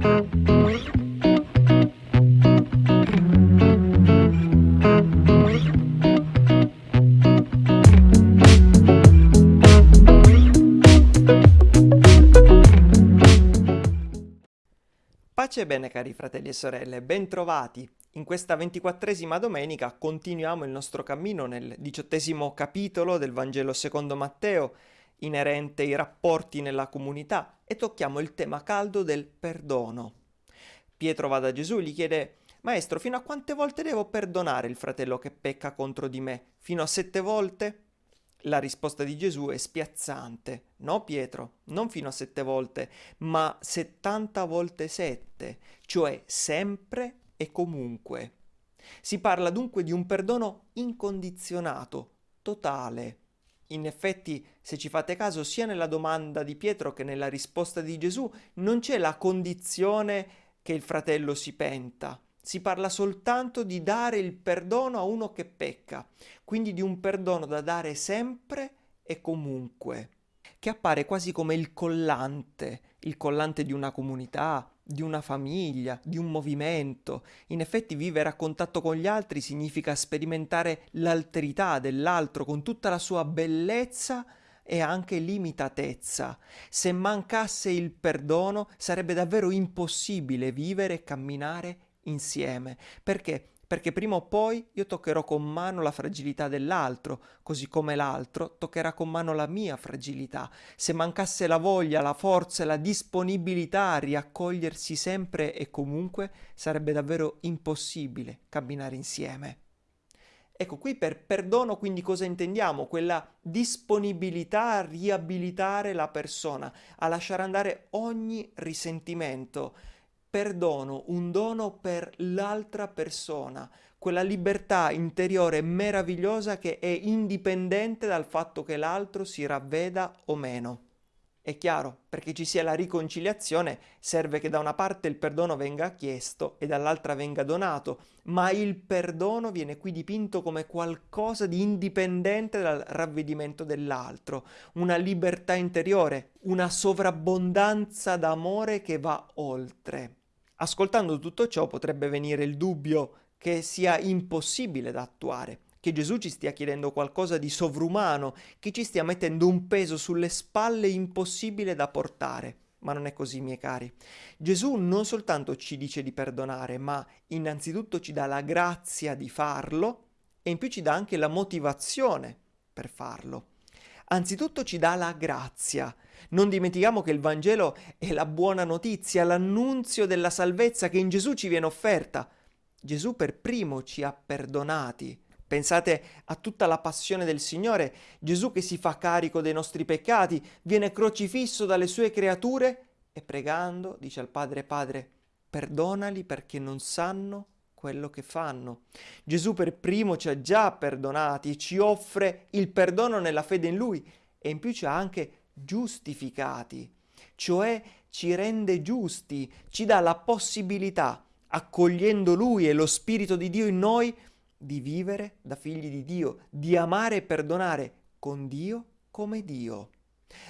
Pace e bene cari fratelli e sorelle, bentrovati. In questa ventiquattresima domenica continuiamo il nostro cammino nel diciottesimo capitolo del Vangelo secondo Matteo, inerente ai rapporti nella comunità, e tocchiamo il tema caldo del perdono. Pietro va da Gesù e gli chiede Maestro, fino a quante volte devo perdonare il fratello che pecca contro di me? Fino a sette volte? La risposta di Gesù è spiazzante. No, Pietro, non fino a sette volte, ma settanta volte sette, cioè sempre e comunque. Si parla dunque di un perdono incondizionato, totale. In effetti, se ci fate caso, sia nella domanda di Pietro che nella risposta di Gesù non c'è la condizione che il fratello si penta. Si parla soltanto di dare il perdono a uno che pecca, quindi di un perdono da dare sempre e comunque, che appare quasi come il collante, il collante di una comunità, di una famiglia, di un movimento. In effetti vivere a contatto con gli altri significa sperimentare l'alterità dell'altro con tutta la sua bellezza e anche limitatezza. Se mancasse il perdono sarebbe davvero impossibile vivere e camminare insieme. Perché? Perché prima o poi io toccherò con mano la fragilità dell'altro, così come l'altro toccherà con mano la mia fragilità. Se mancasse la voglia, la forza e la disponibilità a riaccogliersi sempre e comunque, sarebbe davvero impossibile camminare insieme. Ecco, qui per perdono quindi cosa intendiamo? Quella disponibilità a riabilitare la persona, a lasciare andare ogni risentimento, perdono, un dono per l'altra persona, quella libertà interiore meravigliosa che è indipendente dal fatto che l'altro si ravveda o meno. È chiaro, perché ci sia la riconciliazione serve che da una parte il perdono venga chiesto e dall'altra venga donato, ma il perdono viene qui dipinto come qualcosa di indipendente dal ravvedimento dell'altro, una libertà interiore, una sovrabbondanza d'amore che va oltre. Ascoltando tutto ciò potrebbe venire il dubbio che sia impossibile da attuare, che Gesù ci stia chiedendo qualcosa di sovrumano, che ci stia mettendo un peso sulle spalle impossibile da portare. Ma non è così, miei cari. Gesù non soltanto ci dice di perdonare, ma innanzitutto ci dà la grazia di farlo e in più ci dà anche la motivazione per farlo. Anzitutto ci dà la grazia. Non dimentichiamo che il Vangelo è la buona notizia, l'annunzio della salvezza che in Gesù ci viene offerta. Gesù per primo ci ha perdonati. Pensate a tutta la passione del Signore, Gesù che si fa carico dei nostri peccati, viene crocifisso dalle sue creature e pregando dice al Padre Padre, perdonali perché non sanno quello che fanno. Gesù per primo ci ha già perdonati, ci offre il perdono nella fede in Lui e in più ci ha anche giustificati, cioè ci rende giusti, ci dà la possibilità, accogliendo Lui e lo Spirito di Dio in noi, di vivere da figli di Dio, di amare e perdonare con Dio come Dio.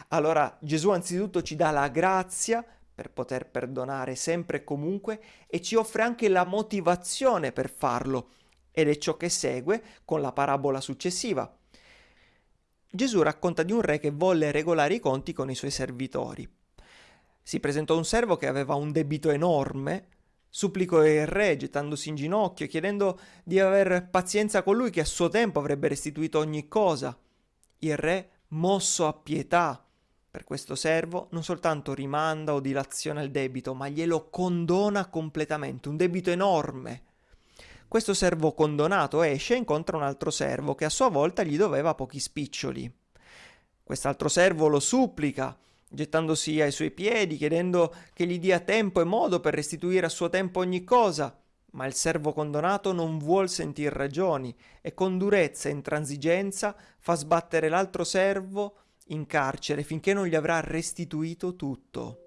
Allora Gesù anzitutto ci dà la grazia per poter perdonare sempre e comunque e ci offre anche la motivazione per farlo ed è ciò che segue con la parabola successiva. Gesù racconta di un re che volle regolare i conti con i suoi servitori. Si presentò un servo che aveva un debito enorme, supplicò il re gettandosi in ginocchio, chiedendo di aver pazienza con lui che a suo tempo avrebbe restituito ogni cosa. Il re, mosso a pietà, per questo servo non soltanto rimanda o dilaziona il debito, ma glielo condona completamente, un debito enorme. Questo servo condonato esce e incontra un altro servo che a sua volta gli doveva pochi spiccioli. Quest'altro servo lo supplica, gettandosi ai suoi piedi, chiedendo che gli dia tempo e modo per restituire a suo tempo ogni cosa. Ma il servo condonato non vuol sentir ragioni e con durezza e intransigenza fa sbattere l'altro servo in carcere finché non gli avrà restituito tutto.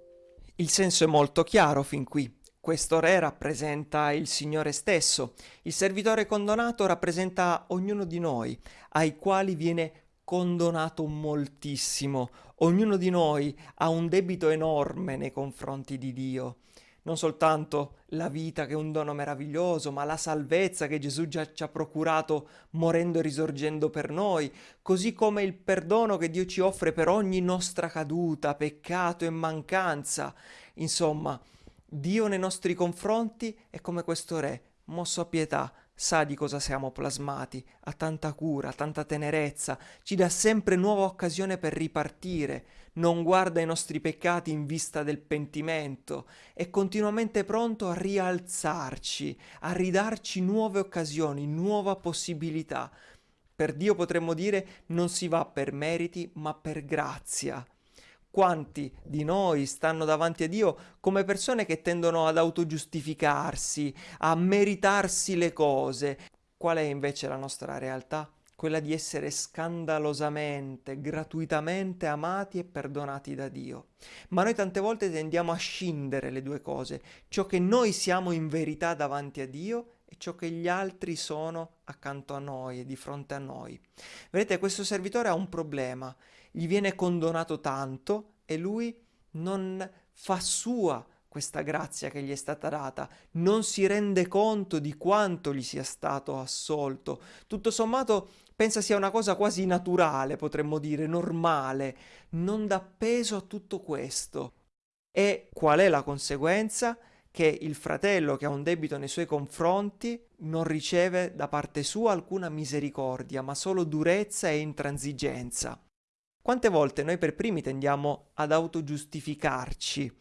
Il senso è molto chiaro fin qui. Questo re rappresenta il Signore stesso, il servitore condonato rappresenta ognuno di noi, ai quali viene condonato moltissimo. Ognuno di noi ha un debito enorme nei confronti di Dio. Non soltanto la vita che è un dono meraviglioso, ma la salvezza che Gesù già ci ha procurato morendo e risorgendo per noi, così come il perdono che Dio ci offre per ogni nostra caduta, peccato e mancanza. Insomma, Dio nei nostri confronti è come questo Re, mosso a pietà, sa di cosa siamo plasmati, ha tanta cura, tanta tenerezza, ci dà sempre nuova occasione per ripartire, non guarda i nostri peccati in vista del pentimento, è continuamente pronto a rialzarci, a ridarci nuove occasioni, nuova possibilità. Per Dio potremmo dire non si va per meriti, ma per grazia. Quanti di noi stanno davanti a Dio come persone che tendono ad autogiustificarsi, a meritarsi le cose? Qual è invece la nostra realtà? Quella di essere scandalosamente, gratuitamente amati e perdonati da Dio. Ma noi tante volte tendiamo a scindere le due cose, ciò che noi siamo in verità davanti a Dio e ciò che gli altri sono accanto a noi e di fronte a noi. Vedete, questo servitore ha un problema gli viene condonato tanto e lui non fa sua questa grazia che gli è stata data, non si rende conto di quanto gli sia stato assolto. Tutto sommato pensa sia una cosa quasi naturale, potremmo dire, normale, non dà peso a tutto questo. E qual è la conseguenza? Che il fratello che ha un debito nei suoi confronti non riceve da parte sua alcuna misericordia, ma solo durezza e intransigenza. Quante volte noi per primi tendiamo ad autogiustificarci,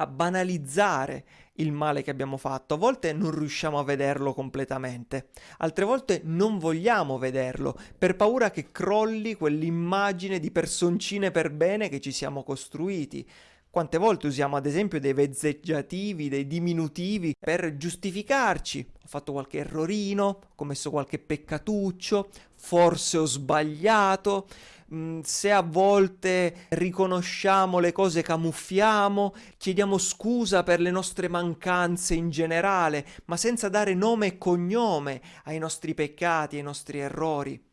a banalizzare il male che abbiamo fatto. A volte non riusciamo a vederlo completamente, altre volte non vogliamo vederlo per paura che crolli quell'immagine di personcine per bene che ci siamo costruiti. Quante volte usiamo ad esempio dei vezzeggiativi, dei diminutivi per giustificarci. Fatto qualche errorino, ho commesso qualche peccatuccio, forse ho sbagliato. Mm, se a volte riconosciamo le cose camuffiamo, chiediamo scusa per le nostre mancanze in generale, ma senza dare nome e cognome ai nostri peccati, ai nostri errori.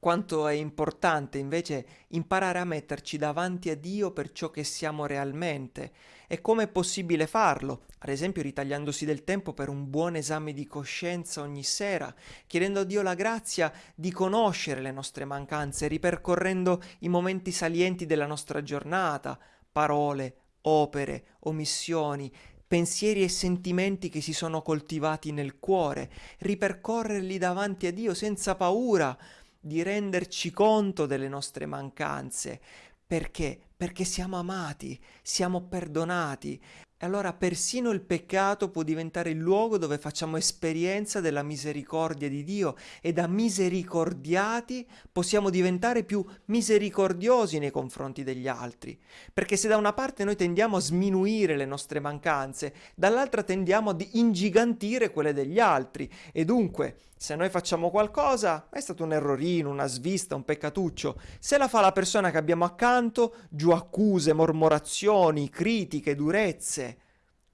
Quanto è importante invece imparare a metterci davanti a Dio per ciò che siamo realmente. E come è possibile farlo, ad esempio ritagliandosi del tempo per un buon esame di coscienza ogni sera, chiedendo a Dio la grazia di conoscere le nostre mancanze, ripercorrendo i momenti salienti della nostra giornata, parole, opere, omissioni, pensieri e sentimenti che si sono coltivati nel cuore, ripercorrerli davanti a Dio senza paura, di renderci conto delle nostre mancanze. Perché? Perché siamo amati, siamo perdonati. E allora persino il peccato può diventare il luogo dove facciamo esperienza della misericordia di Dio e da misericordiati possiamo diventare più misericordiosi nei confronti degli altri. Perché se da una parte noi tendiamo a sminuire le nostre mancanze, dall'altra tendiamo ad ingigantire quelle degli altri e dunque se noi facciamo qualcosa, è stato un errorino, una svista, un peccatuccio. Se la fa la persona che abbiamo accanto, giù accuse, mormorazioni, critiche, durezze.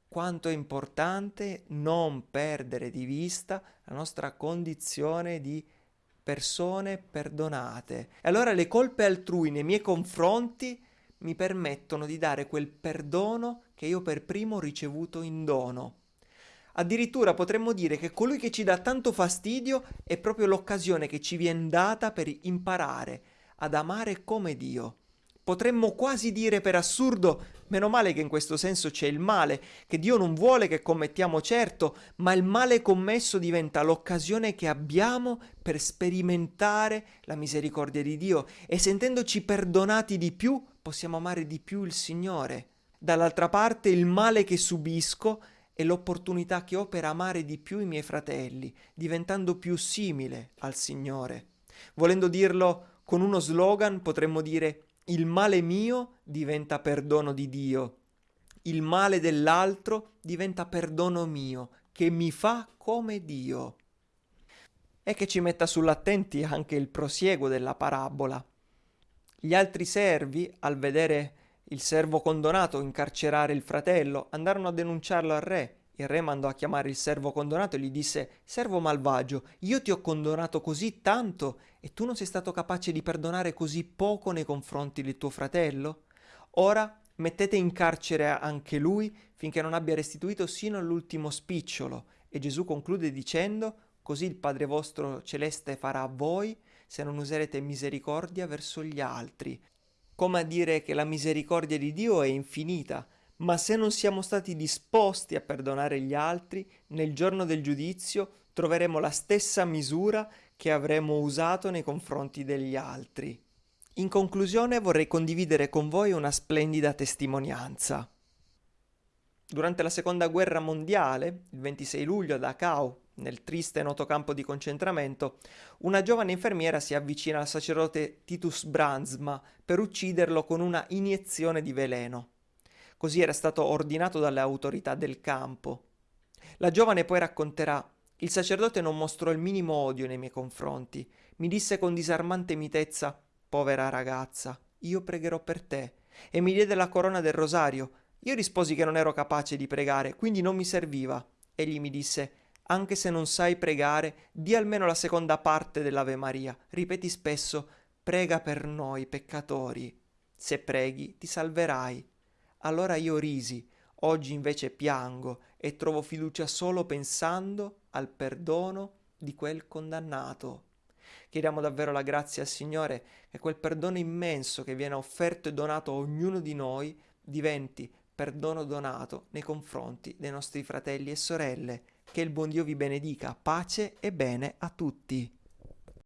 Quanto è importante non perdere di vista la nostra condizione di persone perdonate. E allora le colpe altrui nei miei confronti mi permettono di dare quel perdono che io per primo ho ricevuto in dono. Addirittura potremmo dire che colui che ci dà tanto fastidio è proprio l'occasione che ci viene data per imparare ad amare come Dio. Potremmo quasi dire per assurdo, meno male che in questo senso c'è il male, che Dio non vuole che commettiamo certo, ma il male commesso diventa l'occasione che abbiamo per sperimentare la misericordia di Dio e sentendoci perdonati di più possiamo amare di più il Signore. Dall'altra parte il male che subisco è l'opportunità che ho per amare di più i miei fratelli, diventando più simile al Signore. Volendo dirlo con uno slogan, potremmo dire il male mio diventa perdono di Dio, il male dell'altro diventa perdono mio, che mi fa come Dio. E che ci metta sull'attenti anche il prosieguo della parabola. Gli altri servi, al vedere il servo condonato incarcerare il fratello, andarono a denunciarlo al re. Il re mandò a chiamare il servo condonato e gli disse Servo malvagio, io ti ho condonato così tanto e tu non sei stato capace di perdonare così poco nei confronti del tuo fratello? Ora mettete in carcere anche lui finché non abbia restituito sino all'ultimo spicciolo. E Gesù conclude dicendo, così il Padre vostro celeste farà a voi se non userete misericordia verso gli altri. Come a dire che la misericordia di Dio è infinita, ma se non siamo stati disposti a perdonare gli altri, nel giorno del giudizio troveremo la stessa misura che avremo usato nei confronti degli altri. In conclusione vorrei condividere con voi una splendida testimonianza. Durante la seconda guerra mondiale, il 26 luglio a Dachau, nel triste e noto campo di concentramento, una giovane infermiera si avvicina al sacerdote Titus Brandsma per ucciderlo con una iniezione di veleno. Così era stato ordinato dalle autorità del campo. La giovane poi racconterà il sacerdote non mostrò il minimo odio nei miei confronti. Mi disse con disarmante mitezza, povera ragazza, io pregherò per te. E mi diede la corona del rosario. Io risposi che non ero capace di pregare, quindi non mi serviva. Egli mi disse, anche se non sai pregare, di almeno la seconda parte dell'Ave Maria. Ripeti spesso, prega per noi peccatori. Se preghi, ti salverai. Allora io risi, oggi invece piango e trovo fiducia solo pensando al perdono di quel condannato. Chiediamo davvero la grazia al Signore che quel perdono immenso che viene offerto e donato a ognuno di noi diventi perdono donato nei confronti dei nostri fratelli e sorelle. Che il buon Dio vi benedica, pace e bene a tutti.